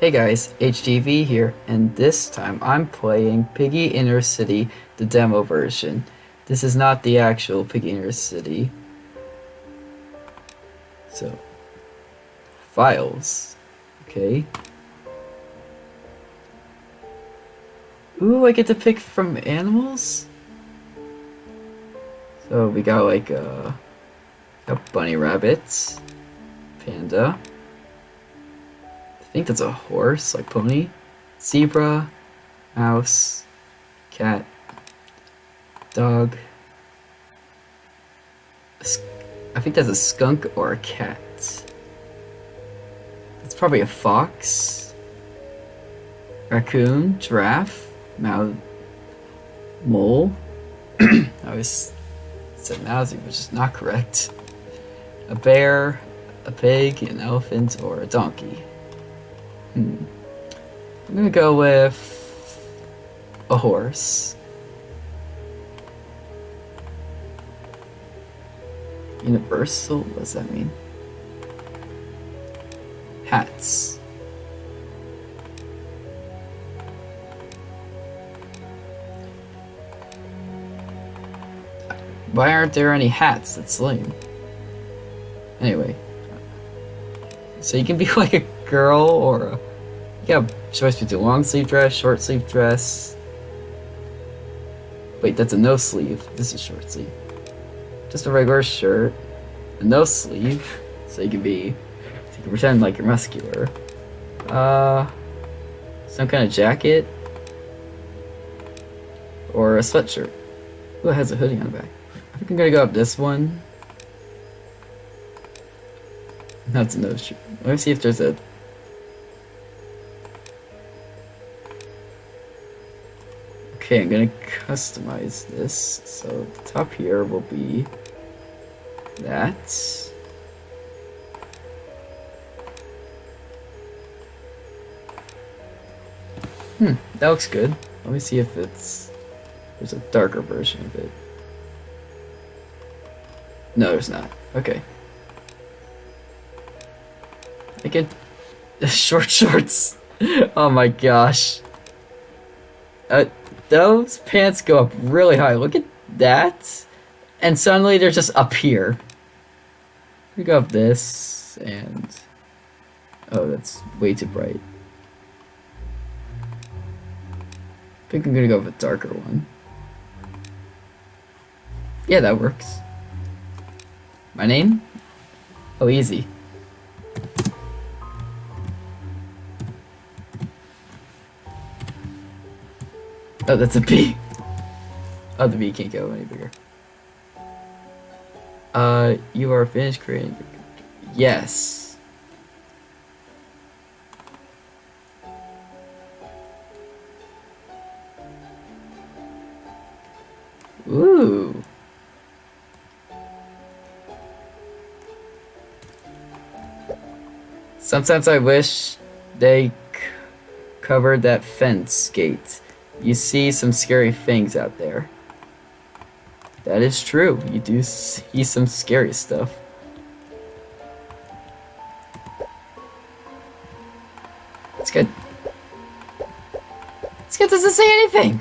Hey guys, HTV here, and this time I'm playing Piggy Intercity, the demo version. This is not the actual Piggy Intercity. So, files. Okay. Ooh, I get to pick from animals? So we got like uh, got bunny rabbits, panda. I think that's a horse, like pony, zebra, mouse, cat, dog. I think that's a skunk or a cat. It's probably a fox, raccoon, giraffe, mouse, mole. I always said mousy, which is not correct. A bear, a pig, an elephant, or a donkey. Hmm. I'm gonna go with a horse. Universal? What does that mean? Hats. Why aren't there any hats? That's lame. Anyway. So you can be like a girl or a... Have choice between a long sleeve dress, short sleeve dress. Wait, that's a no sleeve. This is short sleeve. Just a regular shirt. A no sleeve. So you can be... So you can pretend like you're muscular. Uh... Some kind of jacket. Or a sweatshirt. Who has a hoodie on the back? I think I'm gonna go up this one. That's a nose shoot. Let me see if there's a... Okay, I'm gonna customize this. So the top here will be that. Hmm, that looks good. Let me see if it's... There's a darker version of it. No, there's not. Okay. I get short shorts. oh my gosh. Uh, those pants go up really high. Look at that. And suddenly they're just up here. We go up this and... Oh, that's way too bright. I think I'm gonna go with a darker one. Yeah, that works. My name? Oh, easy. Oh, that's a B. Oh, the B can't go any bigger. Uh, you are finished creating. Yes. Ooh. Sometimes I wish they covered that fence gate. You see some scary things out there. That is true. You do see some scary stuff. It's good. This guy doesn't say anything.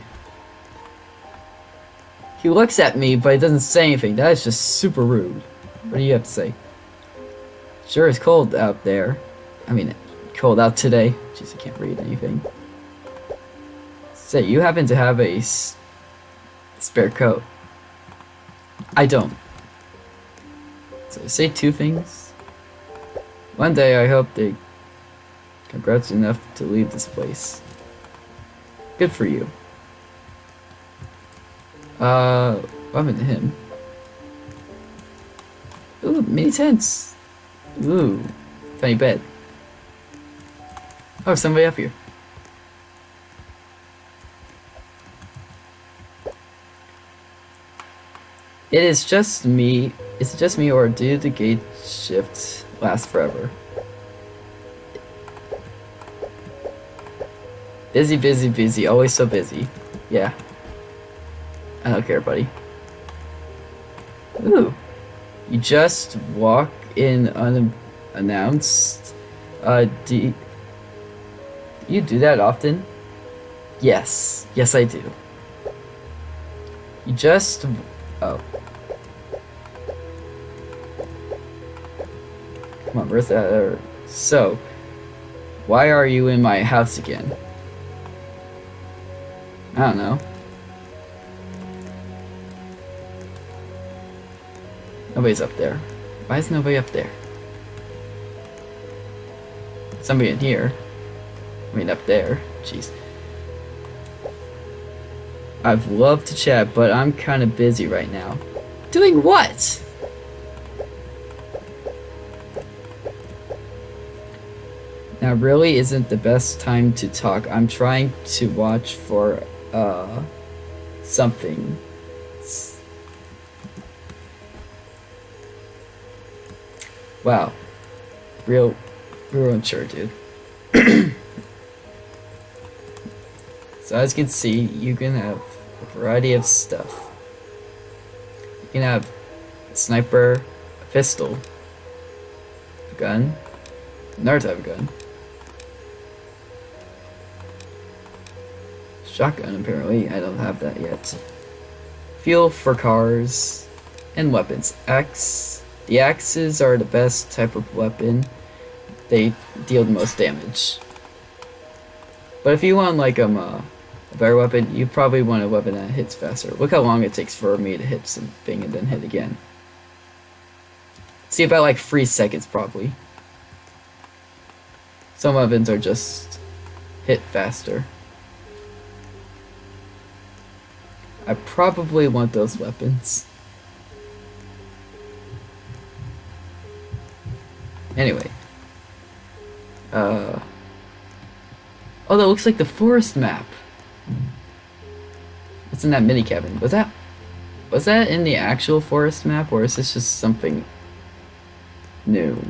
He looks at me, but he doesn't say anything. That is just super rude. What do you have to say? Sure, it's cold out there. I mean, cold out today. Jeez, I can't read anything. Say, you happen to have a spare coat. I don't. So say two things. One day I hope they congrats enough to leave this place. Good for you. Uh, what happened to him? Ooh, mini tents. Ooh, funny bed. Oh, somebody up here. It is just me. Is it just me or do the gate shifts last forever? Busy, busy, busy. Always so busy. Yeah. I don't care, buddy. Ooh. You just walk in unannounced. Uh, do You do that often? Yes. Yes, I do. You just... Oh. Come on, where's that? other- uh, uh, So, why are you in my house again? I don't know. Nobody's up there. Why is nobody up there? Somebody in here. I mean, up there. Jeez. I'd love to chat, but I'm kind of busy right now. Doing what? Now, really isn't the best time to talk. I'm trying to watch for, uh, something. Wow. Real, real unsure, dude. So as you can see, you can have a variety of stuff. You can have sniper, pistol, a gun, another type of gun, shotgun apparently, I don't have that yet. Fuel for cars, and weapons. Axe, the axes are the best type of weapon. They deal the most damage. But if you want like um, uh, a better weapon, you probably want a weapon that hits faster. Look how long it takes for me to hit something and then hit again. See about like three seconds probably. Some weapons are just hit faster. I probably want those weapons. Anyway. Uh. Oh, that looks like the forest map. What's in that mini cabin? Was that was that in the actual forest map or is this just something new?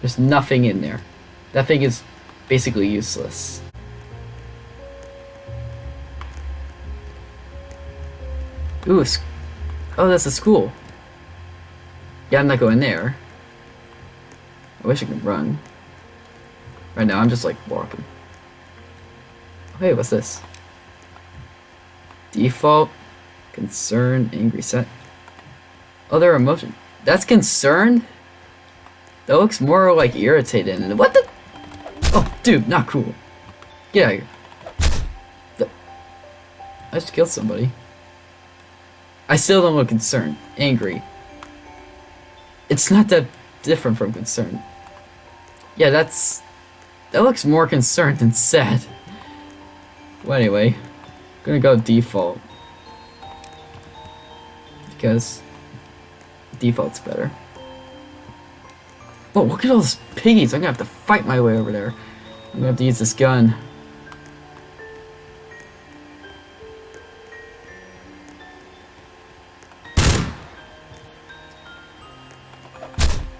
There's nothing in there. That thing is basically useless. Ooh, oh, that's a school. Yeah, I'm not going there. I wish I could run. Right now, I'm just like walking. Hey, what's this? Default, concern, angry, set. Other emotion. That's concern? That looks more like irritated. What the? Oh, dude, not cool. Get out of here. The- I just killed somebody. I still don't look concerned. Angry. It's not that different from concerned. Yeah, that's... That looks more concerned than sad. Well, anyway. I'm gonna go default. Because... Default's better. Oh, look at all those piggies! I'm gonna have to fight my way over there. I'm gonna have to use this gun.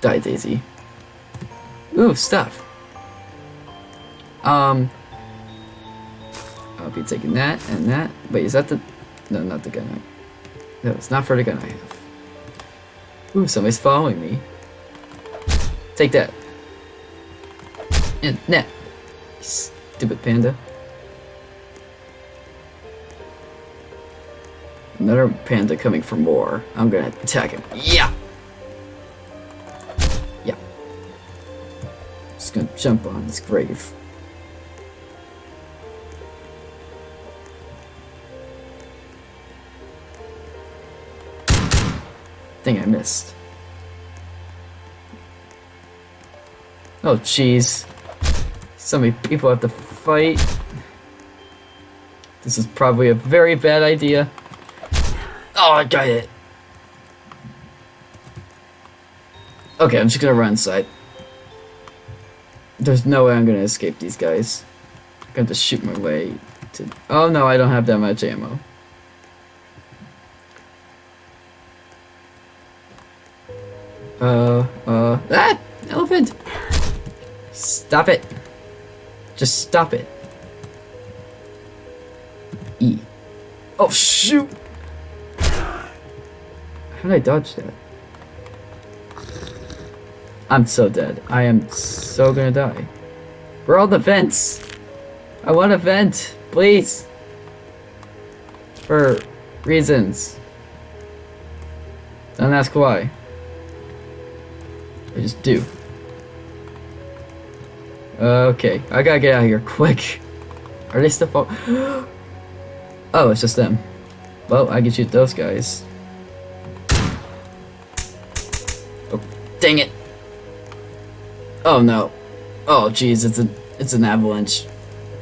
Die, Daisy. Ooh, stuff. Um, I'll be taking that and that. Wait, is that the... No, not the gun. I... No, it's not for the gun I have. Ooh, somebody's following me. Take that. And net. Stupid panda. Another panda coming for more. I'm gonna attack him. Yeah! Yeah. Just gonna jump on his grave. Thing I missed. Oh, jeez. So many people have to fight. This is probably a very bad idea. Oh, I got it. Okay, I'm just gonna run inside. There's no way I'm gonna escape these guys. I'm gonna have to shoot my way to... Oh no, I don't have that much ammo. Uh, uh, ah! Elephant! Stop it! Just stop it. E. Oh, shoot! How did I dodge that? I'm so dead. I am so gonna die. Where are all the vents? I want a vent, please. For reasons. Don't ask why. I just do. Okay, I gotta get out of here quick. Are they still fall? oh, it's just them. Well, I can shoot those guys. Oh, dang it! Oh no. Oh jeez, it's a it's an avalanche.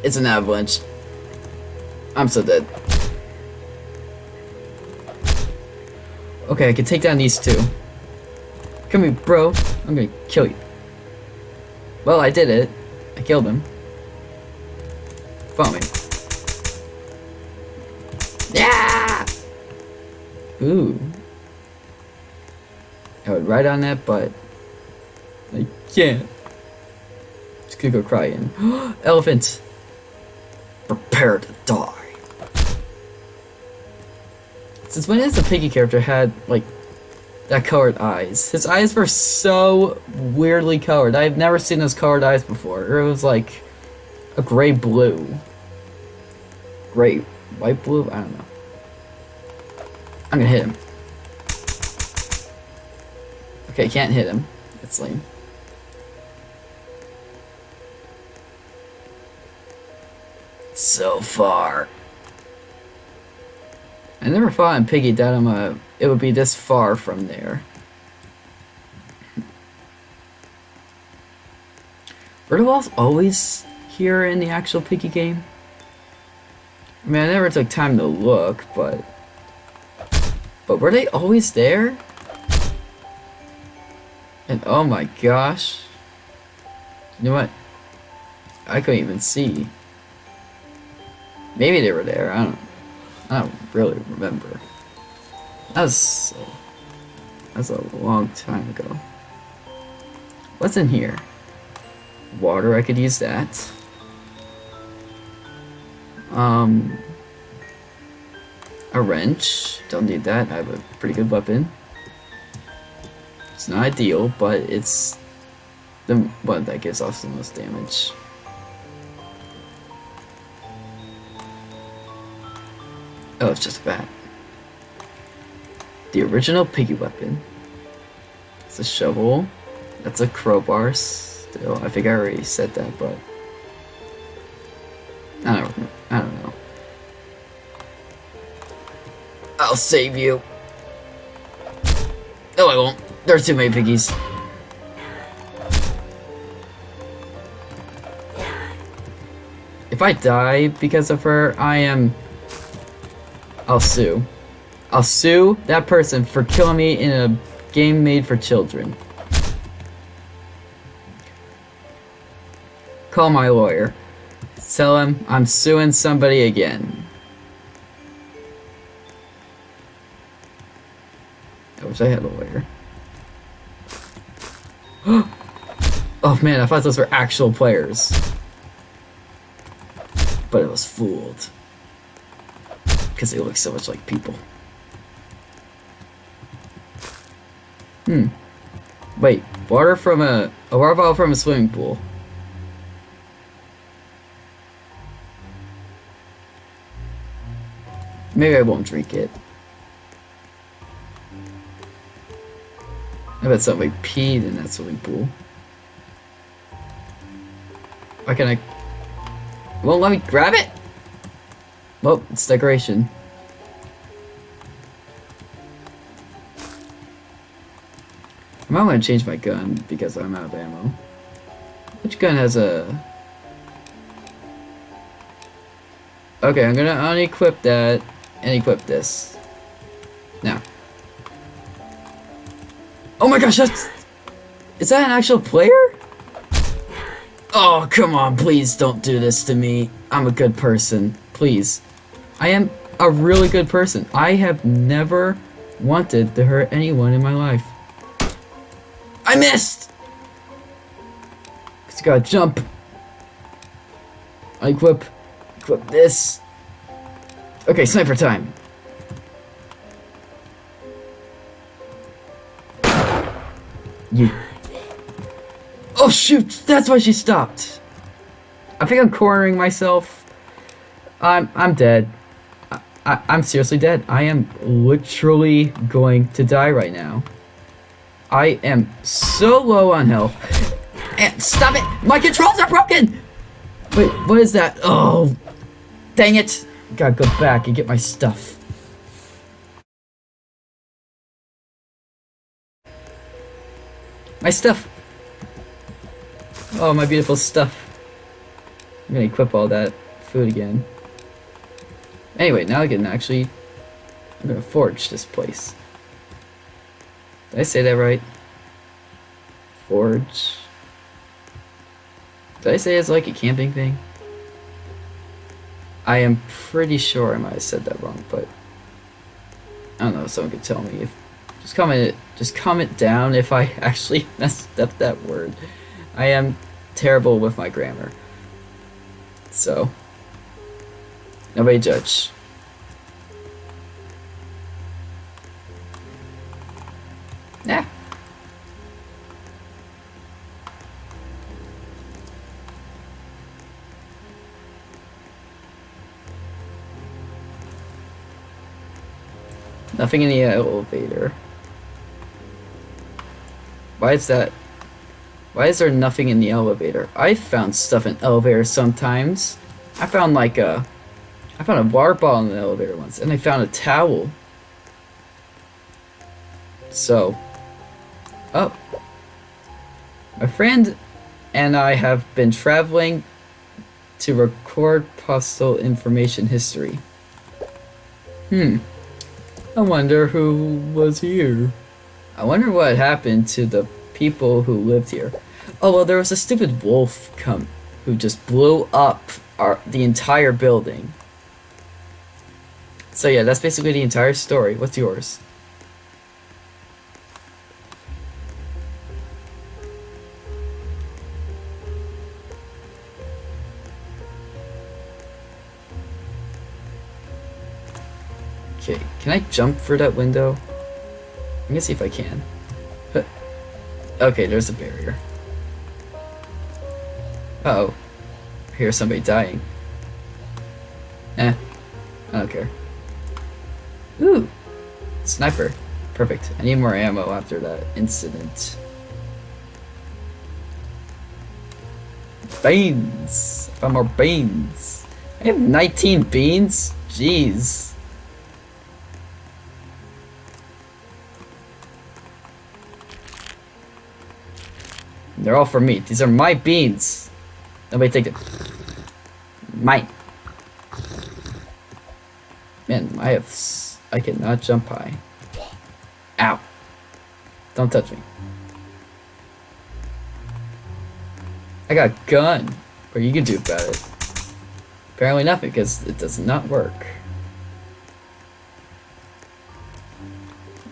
It's an avalanche. I'm so dead. Okay, I can take down these two. Come here, bro. I'm gonna kill you. Well, I did it. I killed him. Follow me. Yeah! Ooh. I would ride on that, but I can't. Just gonna go crying. Elephant! Prepare to die. Since when has the piggy character had, like, that colored eyes? His eyes were so weirdly colored. I've never seen those colored eyes before. It was like a gray blue. Gray, white blue? I don't know. I'm gonna hit him. Okay, can't hit him. It's lame. So far. I never thought in Piggy that I'm a, it would be this far from there. Were the walls always here in the actual Piggy game? I mean, I never took time to look, but... But were they always there? And oh my gosh. You know what? I couldn't even see. Maybe they were there, I don't I don't really remember. That's was, that was a long time ago. What's in here? Water, I could use that. Um, a wrench, don't need that, I have a pretty good weapon. It's not ideal, but it's the one that gives off the most damage. Oh, it's just a bat. The original piggy weapon. It's a shovel. That's a crowbar still. I think I already said that, but... I don't, I don't know. I'll save you. No, I won't. There's too many piggies. If I die because of her, I am I'll sue. I'll sue that person for killing me in a game made for children. Call my lawyer. Tell him I'm suing somebody again. I wish I had a lawyer. oh man, I thought those were actual players. But I was fooled because they look so much like people. Hmm. Wait, water from a, a water bottle from a swimming pool. Maybe I won't drink it. I bet somebody peed in that swimming pool. Why can I... Won't let me grab it? Well, it's decoration. I might want to change my gun because I'm out of ammo. Which gun has a... Okay, I'm gonna unequip that and equip this. Now. Oh my gosh, that's... Is that an actual player? Oh, come on, please don't do this to me. I'm a good person. Please. I am a really good person. I have never wanted to hurt anyone in my life. I missed! Just gotta jump. I equip. Equip this. Okay, sniper time. You. Oh shoot! That's why she stopped. I think I'm cornering myself. I'm I'm dead. I, I'm seriously dead. I am literally going to die right now. I am so low on health. And stop it! My controls are broken! Wait, what is that? Oh, dang it! Gotta go back and get my stuff. My stuff! Oh, my beautiful stuff. I'm gonna equip all that food again. Anyway, now I can actually... I'm gonna forge this place. Did I say that right? Forge... Did I say it's like a camping thing? I am pretty sure I might have said that wrong, but... I don't know, if someone could tell me if... Just comment just comment down if I actually messed up that word. I am terrible with my grammar. So, nobody judge. Yeah. Nothing in the elevator. Why is that? Why is there nothing in the elevator? I found stuff in elevators sometimes. I found like a... I found a water bottle in the elevator once, and I found a towel. So... Oh. My friend and I have been traveling to record postal information history. Hmm. I wonder who was here. I wonder what happened to the people who lived here. Oh well, there was a stupid wolf come who just blew up our the entire building. So yeah, that's basically the entire story. What's yours? Okay, can I jump for that window? I'm gonna see if I can. Okay, there's a barrier. Uh oh. I hear somebody dying. Eh. I don't care. Ooh! Sniper. Perfect. I need more ammo after that incident. Beans! I found more beans! I have 19 beans? Jeez. They're all for me. These are my beans. Nobody take them. Mine. Man, I have... I cannot jump high. Ow. Don't touch me. I got a gun. What you gonna do about it? Apparently nothing, because it does not work.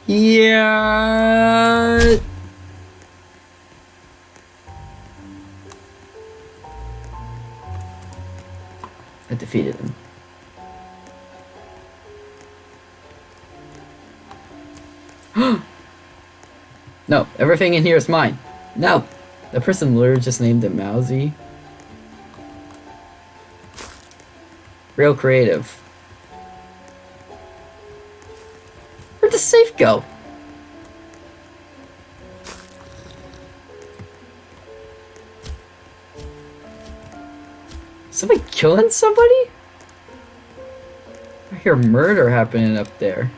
Yeah. I defeated him. No, everything in here is mine. No! The person literally just named it Mousy. Real creative. Where'd the safe go? Somebody killing somebody? I hear murder happening up there.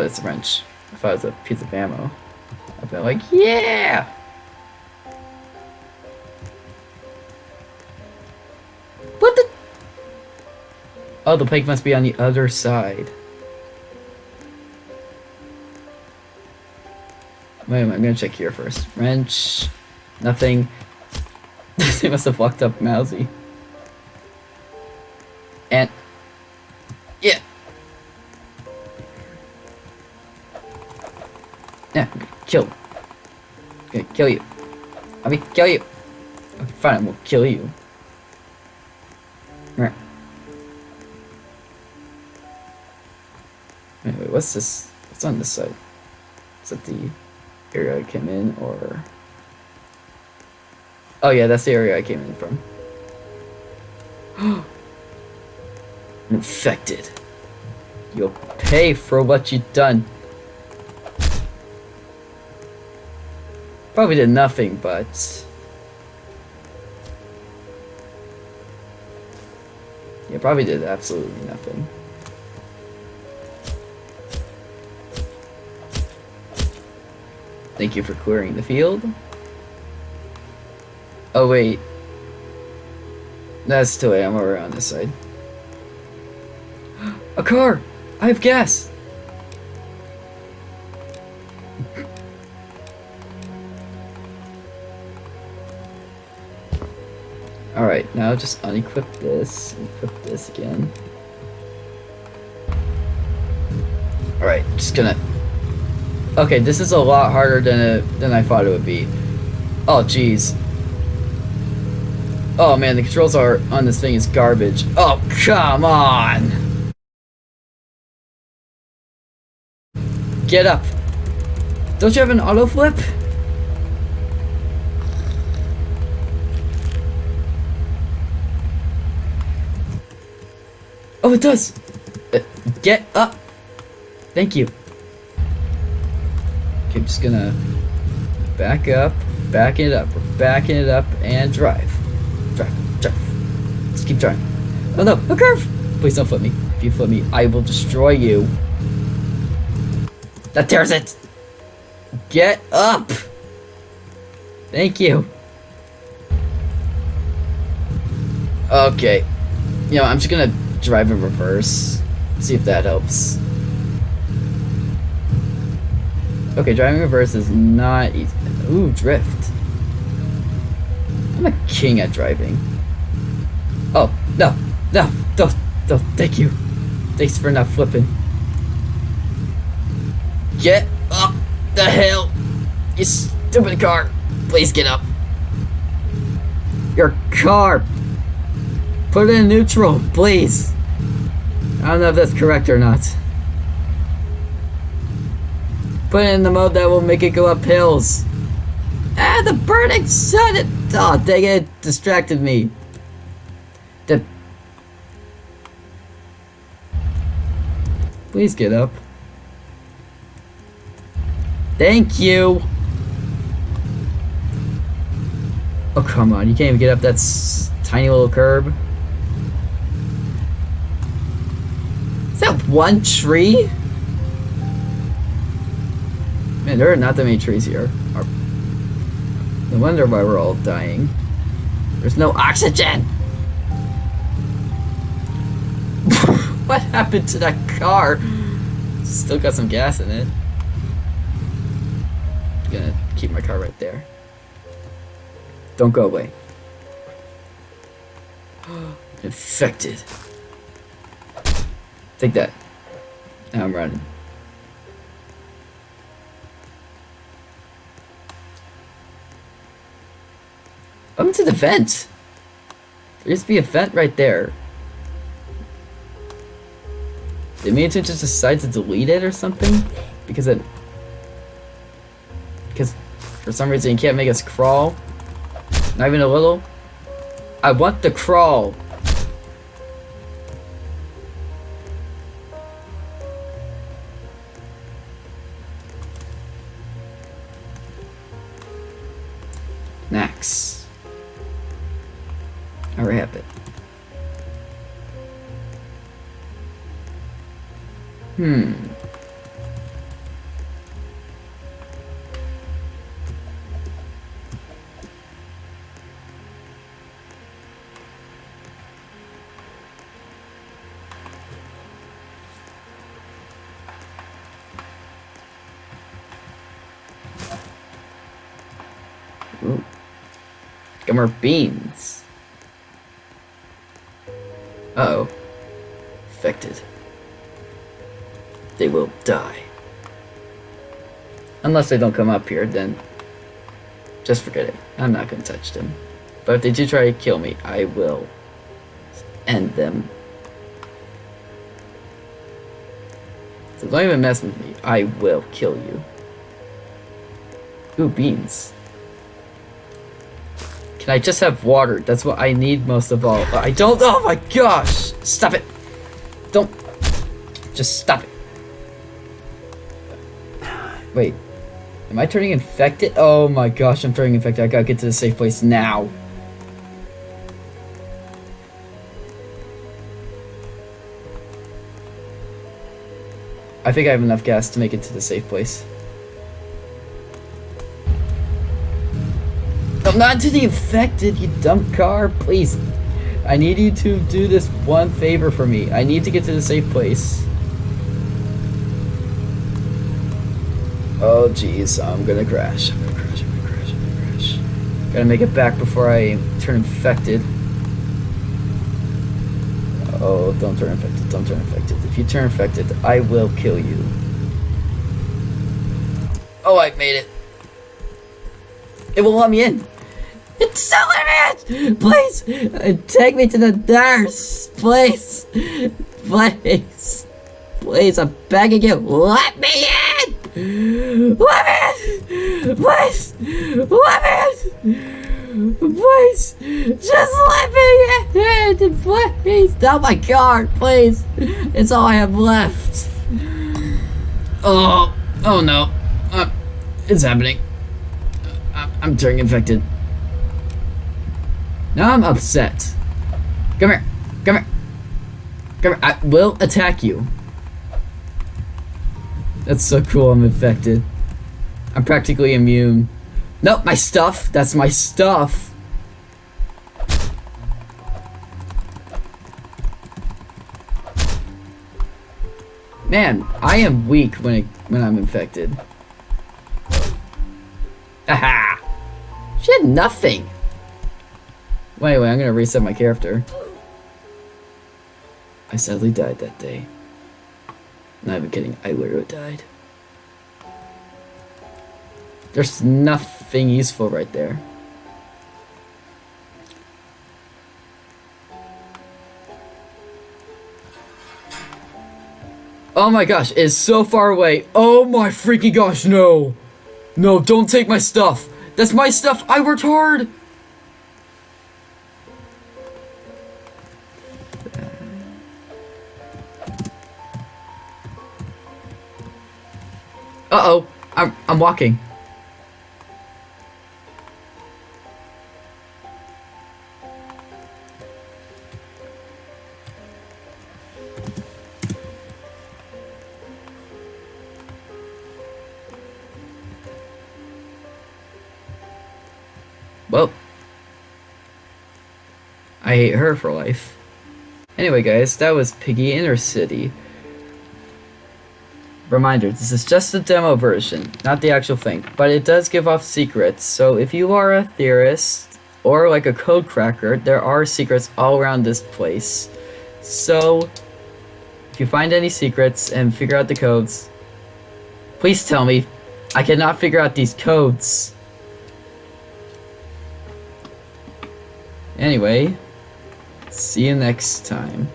Oh, it's a wrench. If I was a piece of ammo. I've been like, yeah! What the? Oh, the pike must be on the other side. Wait a minute, I'm gonna check here first. Wrench. Nothing. they must have locked up Mousy. Yeah, kill. Okay, kill you. I mean, kill you. Okay, fine, we'll kill you. Alright. Wait, wait, what's this? What's on this side? Is that the... area I came in, or... Oh yeah, that's the area I came in from. Infected. You'll pay for what you've done. Probably did nothing, but... Yeah, probably did absolutely nothing. Thank you for clearing the field. Oh wait. That's too late, I'm over on this side. A car! I have gas! Now just unequip this, equip this again. Alright, just gonna... Okay, this is a lot harder than it, than I thought it would be. Oh, jeez. Oh man, the controls are on this thing is garbage. Oh, come on! Get up! Don't you have an auto flip? Oh, it does! Uh, get up! Thank you. Okay, I'm just gonna back up, back it up, backing it up, and drive. Drive, drive. Let's keep driving. Oh no, a curve! Please don't flip me. If you flip me, I will destroy you. That tears it! Get up! Thank you. Okay. You know, I'm just gonna drive in reverse. See if that helps. Okay, driving reverse is not easy. Ooh, drift. I'm a king at driving. Oh, no, no, don't, don't, thank you. Thanks for not flipping. Get up the hill, you stupid car. Please get up. Your car. Put it in neutral, please. I don't know if that's correct or not. Put it in the mode that will make it go up hills. Ah, the burning sun! It, oh, dang it, distracted me. The... Please get up. Thank you! Oh, come on, you can't even get up that tiny little curb. Is that one tree? Man, there are not that many trees here. No wonder why we're all dying. There's no oxygen! what happened to that car? Still got some gas in it. I'm gonna keep my car right there. Don't go away. Infected. Take that. Now I'm mm. running. Welcome to the vent. There used to be a vent right there. Did MiniToon just decide to delete it or something? Because it... Because for some reason he can't make us crawl. Not even a little. I want the crawl. More beans. Uh oh. Affected. They will die. Unless they don't come up here, then just forget it. I'm not gonna touch them. But if they do try to kill me, I will end them. So don't even mess with me. I will kill you. Ooh, beans. Can I just have water? That's what I need most of all. I don't- Oh my gosh! Stop it! Don't- Just stop it. Wait. Am I turning infected? Oh my gosh, I'm turning infected. I gotta get to the safe place now. I think I have enough gas to make it to the safe place. I'm not to the infected, you dumb car. Please. I need you to do this one favor for me. I need to get to the safe place. Oh jeez, I'm gonna crash. I'm gonna crash, I'm gonna crash, I'm gonna crash. Gotta make it back before I turn infected. Oh, don't turn infected, don't turn infected. If you turn infected, I will kill you. Oh, I've made it. It will let me in. It's it! Please, uh, take me to the nurse, please, please, please. I'm begging you, let me in. Let me in, please, let me in, please. Just let me in, please. Oh my god, please. It's all I have left. Oh, oh no, uh, it's happening. I'm, I'm turning infected. Now I'm upset. Come here. Come here. Come here. I will attack you. That's so cool. I'm infected. I'm practically immune. Nope, my stuff. That's my stuff. Man, I am weak when it, when I'm infected. Aha! She had nothing. Well, anyway, I'm gonna reset my character. I sadly died that day. Not even kidding, I literally died. There's nothing useful right there. Oh my gosh, it's so far away. Oh my freaking gosh, no! No, don't take my stuff! That's my stuff! I worked hard! Uh-oh. I'm, I'm walking. Well. I hate her for life. Anyway, guys, that was Piggy Intercity. Reminder, this is just a demo version, not the actual thing, but it does give off secrets, so if you are a theorist, or like a code cracker, there are secrets all around this place. So, if you find any secrets and figure out the codes, please tell me. I cannot figure out these codes. Anyway, see you next time.